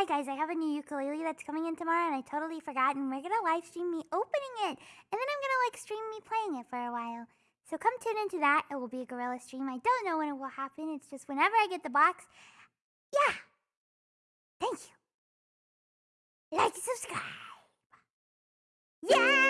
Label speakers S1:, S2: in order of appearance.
S1: hi guys, I have a new ukulele that's coming in tomorrow and I totally forgot and we're gonna live stream me opening it. And then I'm gonna like stream me playing it for a while. So come tune into that. It will be a guerrilla stream. I don't know when it will happen. It's just whenever I get the box. Yeah. Thank you. Like subscribe. Yeah!